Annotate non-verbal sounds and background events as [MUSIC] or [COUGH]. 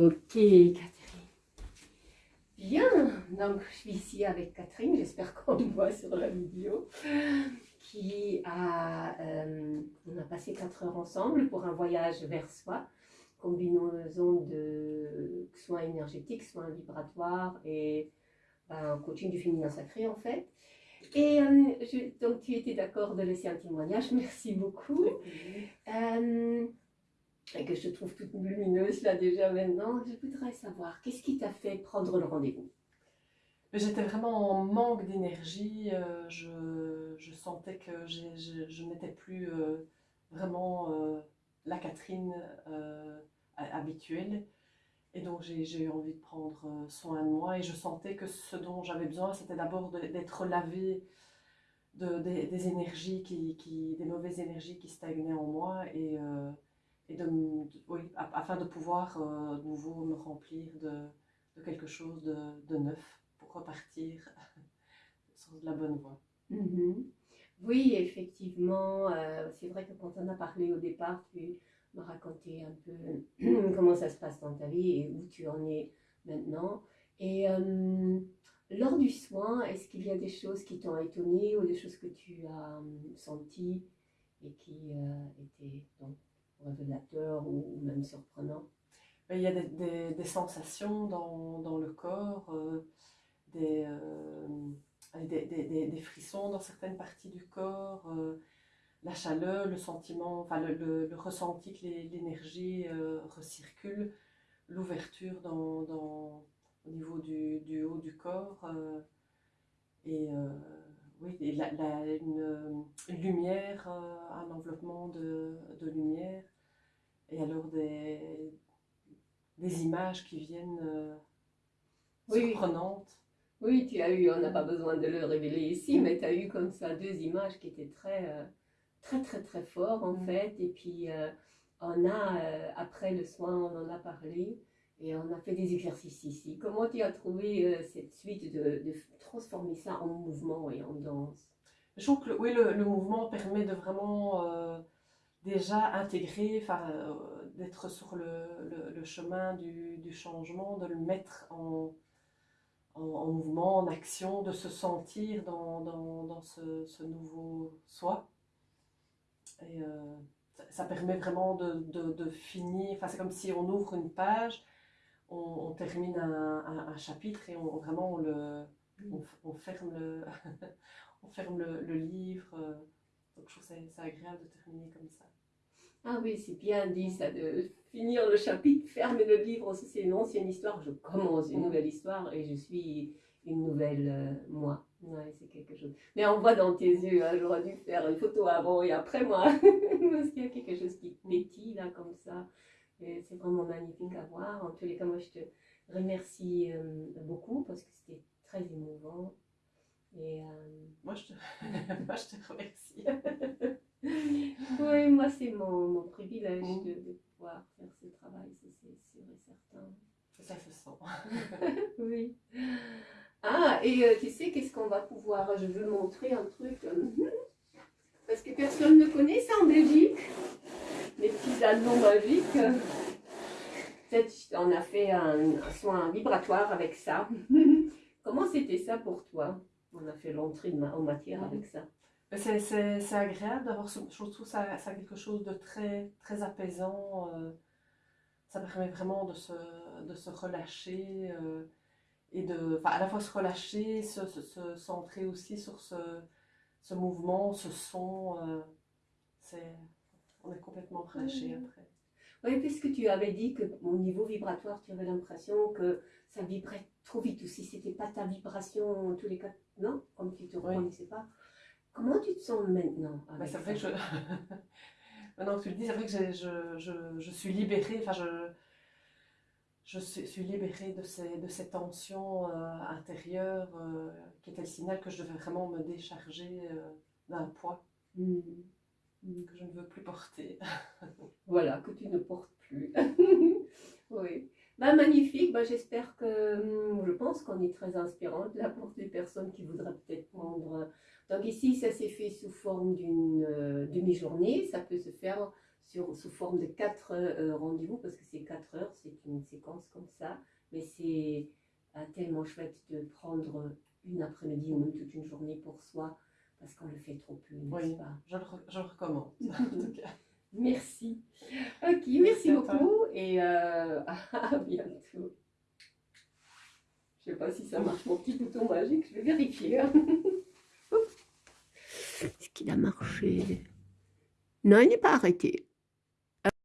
Ok, Catherine. Bien, donc je suis ici avec Catherine, j'espère qu'on me voit sur la vidéo, qui a, euh, on a passé 4 heures ensemble pour un voyage vers soi, combinaison de soins énergétiques, soins vibratoires et ben, un coaching du féminin sacré en fait. Et euh, je- donc tu étais d'accord de laisser un témoignage, [LAUGHS] merci beaucoup. Euh, et que je trouve toute lumineuse là déjà maintenant, je voudrais savoir, qu'est-ce qui t'a fait prendre le rendez-vous? J'étais vraiment en manque d'énergie. euh, je, sentais que je, n'étais plus euh, vraiment euh, la Catherine ha- habituelle. Et donc j'ai eu envie de prendre soin de moi. Et je sentais que ce dont j'avais besoin, c'était d'abord d'être lavée de, des, énergies, qui, des mauvaises énergies qui stagnaient en moi. Et, et de, oui, afin de pouvoir euh, de nouveau me remplir de, de quelque chose de, neuf pour repartir [LAUGHS] sur de la bonne voie. Mhm. Oui, effectivement, euh, c'est vrai que quand on a parlé au départ, tu m'as raconté un peu [CLEARS THROAT] comment ça se passe dans ta vie et où tu en es maintenant. Et euh, lors du soin, est-ce qu'il y a des choses qui t'ont étonné ou des choses que tu as senties et qui étaient donc, révélateurs ou, même surprenants Mais il y a des, sensations dans, le corps, euh, des, euh, des, frissons dans certaines parties du corps, euh, la chaleur, le sentiment, enfin le, le- ressenti que l'énergie recircule, l'ouverture au niveau du, du haut du corps. et oui, et la- la- une, une lumière, euh, un enveloppement de, de lumière. Et alors des, des images qui viennent euh, Oui, surprenantes. Oui, tu as eu, on n'a pas besoin de le révéler ici, mais tu as eu comme ça deux images qui étaient très, euh, très, très, très fortes en Mm. fait. Et puis, euh, on a, euh, après le soin, on en a parlé et on a fait des exercices ici. Comment tu as trouvé euh, cette suite de, transformer ça en mouvement et en danse? Je trouve que oui, le, mouvement permet de vraiment euh, déjà intégrer, euh, d'être sur le, chemin du, changement, de le mettre en, en, en mouvement, en action, de se sentir dans, ce, nouveau soi. Et euh, ça, permet vraiment de, de, de finir, enfin, c'est comme si on ouvre une page, on, termine un, chapitre et on, vraiment on le, on, ferme le, [LAUGHS] on ferme le, livre. Donc je trouve c'est agréable de terminer comme ça. Ah oui, c'est bien dit ça, de finir le chapitre, fermer le livre, ça, c'est une ancienne histoire, je commence une nouvelle histoire et je suis une nouvelle euh, moi. Ouais, c'est quelque chose. Mais on voit dans tes yeux, hein, j'aurais dû faire une photo avant et après moi, [LAUGHS] parce qu'il y a quelque chose qui pétille là comme ça. C'est vraiment magnifique à voir. En tous les cas, moi je te remercie euh, beaucoup parce que c'était très émouvant. Et, euh, Moi je te, [LAUGHS] moi, je te remercie. [LAUGHS] Oui, moi, c'est mon, mon privilège de, de pouvoir faire ce travail, ça, c'est sûr et certain. Ça se sent. [LAUGHS] Oui. Ah, et euh, tu sais, qu'est-ce qu'on va pouvoir. Je veux montrer un truc. euh, parce que personne ne connaît ça en Belgique. Les petits anneaux magiques. Peut-être on a fait un, un soin vibratoire avec ça. [LAUGHS] Comment c'était ça pour toi? On a fait l'entrée en matière avec ça. Mais C'est agréable d'avoir ce. Je trouve ça, ça a quelque chose de très, très apaisant. euh, ça permet vraiment de se, de se relâcher euh, et de. Enfin, à la fois se relâcher, se, se, se centrer aussi sur ce, ce mouvement, ce son. euh, c'est on est complètement relâché après. Oui, puisque tu avais dit que au niveau vibratoire, tu avais l'impression que ça vibrait trop vite, ou si c'était pas ta vibration, en tous les cas, non, comme tu te Oui. reconnaissais pas. Comment tu te sens maintenant Bah, c'est vrai que je. [LAUGHS] Maintenant que tu le dis, c'est vrai que je, je, je suis libérée, enfin, je, je suis suis libérée de ces, de ces tensions euh, intérieures euh, qui étaient le signal que je devais vraiment me décharger euh, d'un poids Hmm. Que je ne veux plus porter. [LAUGHS] Voilà, que tu ne portes plus. [LAUGHS] oui. Bah, magnifique, bah, j'espère que, hum, je pense qu'on est très inspirante là pour des personnes qui voudraient peut-être prendre. Donc ici, ça s'est fait sous forme d'une euh, demi-journée, ça peut se faire sous forme de quatre euh, rendez-vous, parce que c'est quatre heures, c'est une séquence comme ça, mais c'est euh, tellement chouette de prendre une après-midi ou même toute une journée pour soi, parce qu'on le fait trop peu, n'est-ce Oui. pas? Je le, je le recommande. en tout cas. [LAUGHS] Merci. Ok, merci beaucoup et euh, [LAUGHS] à bientôt. Je sais pas si ça marche mon petit bouton magique, je vais vérifier. hein. [LAUGHS] Est-ce qu'il a marché? Non, il n'est pas arrêté.